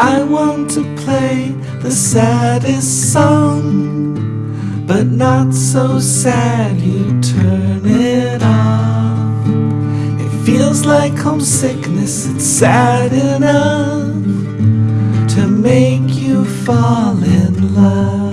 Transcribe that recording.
I want to play the saddest song, but not so sad you turn it off. It feels like homesickness, it's sad enough to make you fall in love.